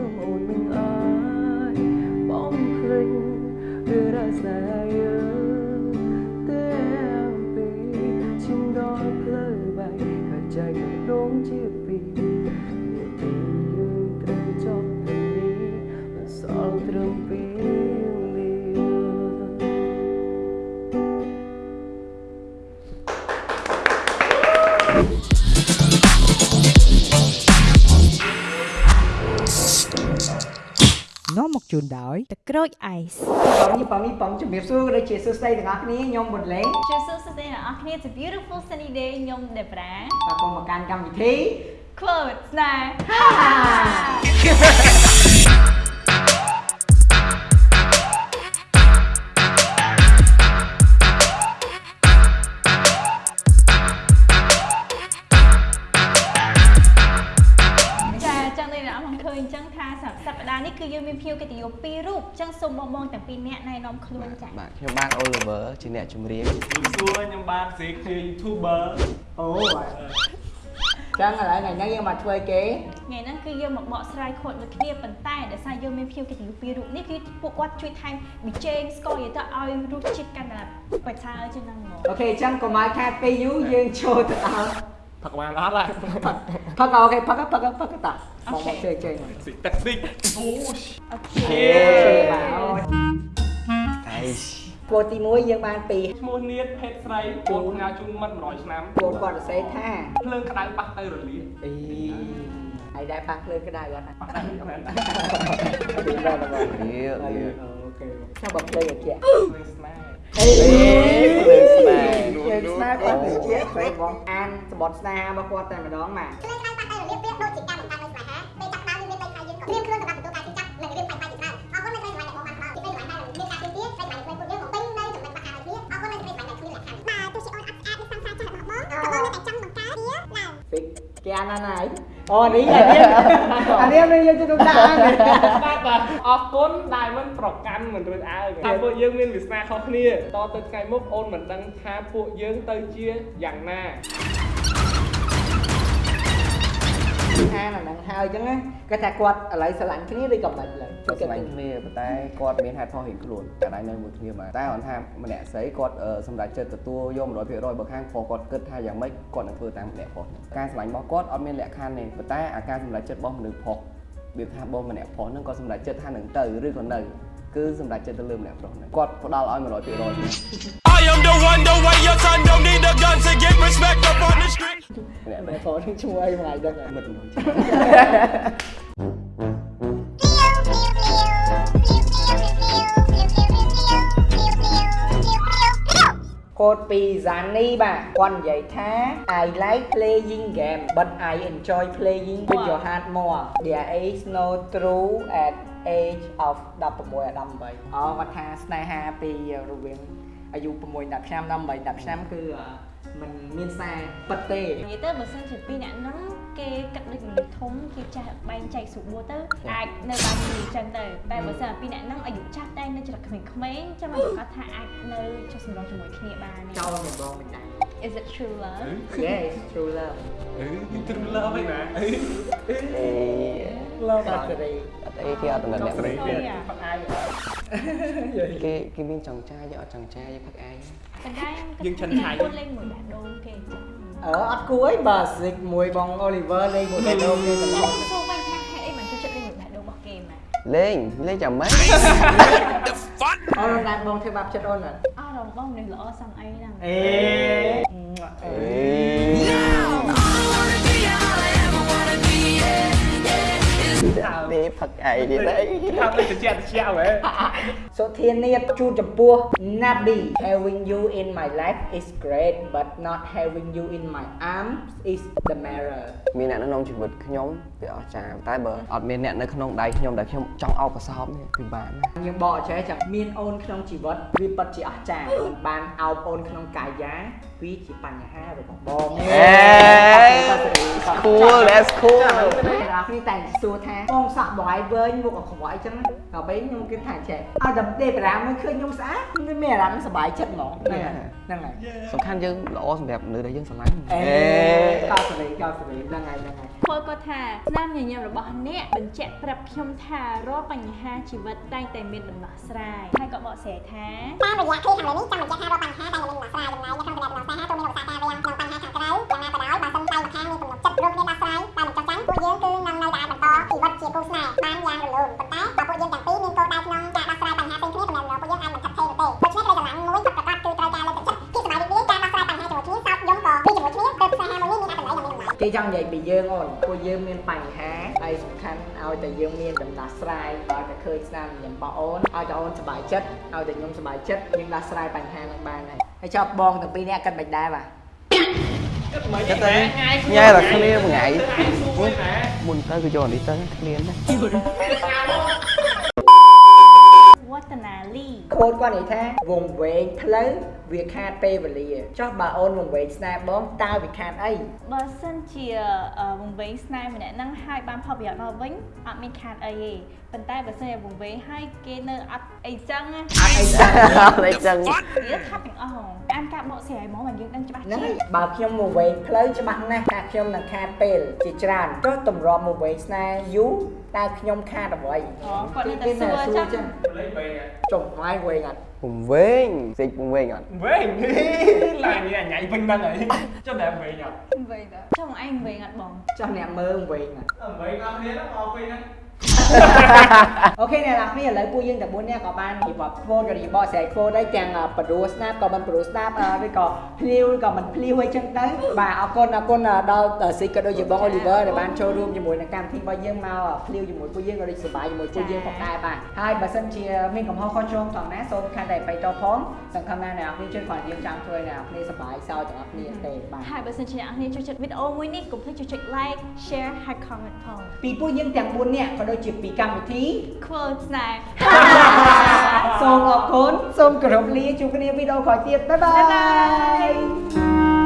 គុំអូនមិនអើយបងភ្លេចឬរស្ជូនដោយទឹកក្រូចអៃសបងនេះបងនេះបងជំរាបសួរក៏ដូចជាសួស្តីទាំងអស់គ្នាខ្ញុំបុតលេងជម្រាបសួរស្តីអ្នកនរគ្នា It's a beautiful sunny day ខ្ញុំ Debra បាទខ្ញុំមកកាន់កម្មវិធី Clothes ស្គឺយើងមានភ្ញៀវកិត្តិយសពីររូបអញ្ចឹងសូមបងបងទាំងពីរនាក់ណែនាំខ្លួនចាបាទខ្ញុំបាន Oliver ជាអ្នកចម្រៀងជំរាបសួរខ្ញុំបានសេកជា YouTuber អូចឹងឥឡូវថ្ងៃនេះយើងមកធ្វើអីគេថ្ងៃហ្នឹងគឺយើងមកបកស្រាយខុសដូចគ្នាប៉ុន្តែដោយសារយើងមានភ្ញៀវកិត្តិយសពីររូបនេះគឺពួកគាត់ជួយថែមប៊ីចេងស្ករយទៅឲ្យរសជាតិកាន់តែប្រសើរជាងហ្នឹងហ្មងអូខេចឹងកុំឲ្យខាតពេលយូរយើងចូលទៅដល់ ផឹកបានអត់ហើយផឹកអូខេផឹកផឹកផឹកតាបងមកជើងជើងសិទឹកតិចអូអូខេខេបាទអូអៃគោលទី1យើងបានពីឈ្មោះនៀតភេទស្រីកូនផ្ញើជូនមិត្ត100ឆ្នាំគោលគាត់សរសេរថាភ្លើងក្តៅប៉ះទៅរលាកអីហើយដែរប៉ះភ្លើងក្តៅអត់ណាប៉ះទៅមិនមែនទីដល់បងរៀលរៀលអូខេចាំបើភ្លើងឲ្យជាភ្លើងស្នេហ៍អេភ្លើងស្នេហ៍ភ្លើងស្នេហ៍គាត់ទៅជាស្រីបង អានសម្បត្តិស្នេហារបស់គាត់តែម្ដងមកភ្លើងខ្លាំងប៉ះទៅរបៀបប្រៀបដូចជាការបង្កើតនូវស្នេហាពេលចាប់ដើមមានពេលថាយើងក៏ត្រៀមខ្លួនសម្រាប់ទទួលការជិះចាប់និងរៀបផ្សាយផ្សាយជាច្រើនអរគុណនៅស្រីសម្រាប់ដែលបងបានផ្ដល់ពីពេលវេលាដែលមានការទៀមទាស្រីសម្រាប់ពួកយើងបំពេញនៅចំណុចខ្វះខាតឲ្យគ្នាអរគុណនៅស្រីសម្រាប់ដែលគ្មានលក្ខខណ្ឌបាទទោះជាអូនអត់ស្អាតឬសំសាចាស់របស់បងក៏បងនៅតែចង់បង្កើតវាឡើងពីគេអានណាស់ហើយ អូនេះអានេះអានេះមិនយកទៅដាក់អានបាទបាទអរគុណដែលមិនប្រកាន់មិនរួចអើងថាពួកយើងមានវាសនាខុសគ្នាតទៅថ្ងៃមុខអូនមិនដឹងថាពួកយើងទៅជាយ៉ាងណា អានអាហ្នឹងហើយអញ្ចឹងណាគាត់ថាគាត់ឥឡូវស្រឡាញ់គ្នាឬក៏មិនឡើយគាត់ស្វែងគ្នាប៉ុន្តែគាត់មានហេតុផលរៀងខ្លួនតែដៃនៅមួយគ្នាមកតែគាត់ថាម្នាក់ស្រីគាត់អឺសម្រាប់ចិត្តទទួលយក100%បើខាងប្រុសគាត់គិតថាយ៉ាងម៉េចគាត់នឹងធ្វើតាមម្នាក់ប្រុសហ្នឹងការស្រឡាញ់របស់គាត់អត់មានលក្ខខណ្ឌទេប៉ុន្តែអាការសម្រាប់ចិត្តរបស់មនុស្សប្រុសវាថាបងម្នាក់ប្រុសហ្នឹងក៏សម្រាប់ចិត្តថានឹងទៅឬក៏នៅគឺសម្រាប់ចិត្តទៅលើម្នាក់ប្រុសហ្នឹងគាត់ផ្ដល់ឲ្យ100% I am the one, the way your son don't need a gun to get respect up on the street. ម្នាក់តែប្រុសនឹងឈ្មោះអីមួយថ្ងៃដឹងហើយមិត្តមួយកូដពី Zani បាទគាត់និយាយថា I like playing game but I enjoy playing with your heart more there is no true at age of 16ដល់18អូគាត់ថាស្នេហាពីរវាង អាយុ6 10ឆ្នាំដល់8 10ឆ្នាំគឺអឺมันមានសារពិតទេនិយាយទៅបើសិនជាពីរអ្នកហ្នឹងគេគិតដូចមនុស្សធំគេចេះបែងចែកស្រួលទៅអាចនៅបានយូរអញ្ចឹងទៅតែបើសិនពីរអ្នកហ្នឹងអាយុចាស់តែនៅច្រកក្មេងៗអញ្ចឹងមិនប្រកាសថាអាចនៅចុះសម្រុងជាមួយគ្នាបានទេចោលមិនបងមិនដែរ Is it true love Yes true love អឺទ្រឹមលើវិញណាអេលើកាបាត់ត់សេរីអត់អីគេអត់តំណែងអ្នកស្រីនេះទៀតផឹកអាយ គេគេមានចង់ចាយយើងអត់ចង់ចាយយើងផឹកឯងប៉ុន្តែយើងឆិនឆៃគាត់លេងមួយបេះដូងគេអញ្ចឹងអឺអត់គួរអីបើ Zik មួយបង Oliver លេងមួយតែដូងគេតឡតសួរវិញថាហេតុអីមិនចូលចិត្តលេងមួយបេះដូងរបស់គេម៉ែលេងលេងចាំម៉េចអូនណាត់បងធ្វើបាបចិត្តអូនអត់អស់រំបងនេះល្អសឹងអីហ្នឹងអេអេ ទេផឹកឯងទៀតអីថាទៅជាជាជាហ៎សុធានាតជូនចំពោះ Nabi having you in my life is great but not having you in my arms is the mirror មានអ្នកនៅក្នុងជីវិតខ្ញុំវាអស្ចារ្យតែបើអត់មានអ្នកនៅក្នុងដៃខ្ញុំដែលខ្ញុំចង់អោបកសោបនេះពិបាកណាស់យើងបកចេះចាំមានអូនក្នុងជីវិតវាពិតជាអស្ចារ្យមិនបានអោបអូនក្នុងកាយា វាជាបញ្ហារបស់បងអេ cool that's cool អ្នកនេះតែសួរថាបងសាក់បងឯងវែងមុខអក្រក់អីចឹងដល់ពេលខ្ញុំគិតថាចេះឲ្យតែទេប្រាមើលឃើញខ្ញុំស្អាតខ្ញុំមានអារម្មណ៍សប្បាយចិត្តហ្មងហ្នឹងហើយហ្នឹងហើយសំខាន់យើងល្អសម្រាប់មនុស្សដែលយើងស្រឡាញ់អេកោសេរីកោសេរីហ្នឹងហើយហ្នឹងហើយ ធ្វើគាត់ថាស្នាមញញឹមរបស់អ្នកបញ្ជាក់ប្រាប់ខ្ញុំថារាល់បញ្ហាជីវិតតែងតែមានដំណោះស្រាយហើយក៏បកស្រាយថាតាមរយៈឃ្លាខាងលើនេះចង់បញ្ជាក់ថារាល់បញ្ហាតែងតែមានដំណោះស្រាយចំណែកនៅក្នុងដំណោះស្រាយទូមានឧស្សាហ៍ការរាំងក្នុងបញ្ហាខាងក្រៅយ៉ាងណាក៏ដោយបើសិនតែម្ខាងមានទំនុកចិត្តរកគ្នាដោះស្រាយតែមិនចោះចាញ់ពួកយើងគឺនឹងនៅតែអាចបន្តជីវិតជាគូស្នេហ៍បានយ៉ាងរលូនប៉ុន្តែ គេចង់និយាយពីយើងអូនពួកយើងមានបញ្ហាហើយសំខាន់ឲ្យតែយើងមានដំណោះស្រាយឲ្យតែឃើញស្នាមញញឹមរបស់អូនឲ្យតែអូនសប្បាយចិត្តឲ្យតែខ្ញុំសប្បាយចិត្តយើងដោះស្រាយបញ្ហានឹងបានហើយហើយចប់បងទាំងពីរនាក់គិតមិនដែរបាទគិតមិនគិតទៅថ្ងៃញ៉ែតែគ្នាមួយថ្ងៃសួរណាមុនទៅគឺយកនេះទៅគ្នាណាវឌ្ឍនាលី ខូចគាត់និយាយថាវងវែងផ្លូវវាខាតពេលវេលាចុះបើអូនវងវែងស្នេហ៍បងតើវាខាតអីបើសិនជាអឺវង្វេងស្នេហ៍ម្នាក់ហ្នឹងហើយបានផលប្រយោជន៍មកវិញអត់មានខាតអីទេប៉ុន្តែបើសិនជាវង្វេងហើយគេនៅអត់អីចឹងណាអត់អីចឹងអត់អីចឹងវាថាទាំងអស់ហ្មងអានការបកស្រាយហ្មងមកយើងដឹងច្បាស់ហ្នឹងជាហើយបើខ្ញុំមកវែងផ្លូវច្បាស់ណាស់ថាខ្ញុំនឹងខាតពេលជាច្រើនចុះតម្រាំមកវែងស្នេហ៍យូរតើខ្ញុំខាតអ្វីអូគាត់នៅតែសួរចឹងលេងវែងចុះម៉ែវែងអត់ពងវែងសេចពងវែងអត់វែងឡើងនេះអញ៉ៃវិញហ្នឹងហើយចុះតែវែងអត់វង្វេង តើចុះមកឯងវង្វេងអត់បងចុះអ្នកមើលវែងអត់វែងអស់គ្នាហ្នឹងមកវិញហ្នឹងអូខេអ្នកនរគ្នាឥឡូវពួកយើងទាំង4នាក់ក៏បាននិយាយធ្វើក៏និយាយបកស្រាយធ្វើដែរទាំងបដូរស្នាប់ក៏មិនបដូរស្នាប់អឺឬក៏ភ្លាវឬក៏មិនភ្លាវអីចឹងទៅបាទអរគុណអរគុណដល់ស៊ីក៏ដូចជាបង Oliver ដែលបានចូលរួមជាមួយនឹងកម្មវិធីរបស់យើងមកភ្លាវជាមួយពួកយើងក៏ដូចសប្បាយជាមួយពួកយើងផងដែរបាទហើយបើសិនជាមានកំហុសខុសឆ្គងផងណាសូមខន្តីអភ័យទោសផងសង្ឃឹមថាអ្នកនរគ្នាជួយគាត់យើងចង់ធ្វើឲ្យអ្នកនរគ្នាសប្បាយសោកទាំងអស់គ្នាទេបាទហើយបើសិនជាអ្នកនរចូលចិត្តវីដេអូមួយនេះកុំភ្លេចជួយចុច like share ហើយ comment ផងពីពួកយើងទាំង4នាក់ក៏ដូចជាពីកម្មវិធីខ្វល់ស្នេហ៍សូមអរគុណសូមគោរពលាជួបគ្នាវីដេអូក្រោយទៀតបាយបាបាយបាយយ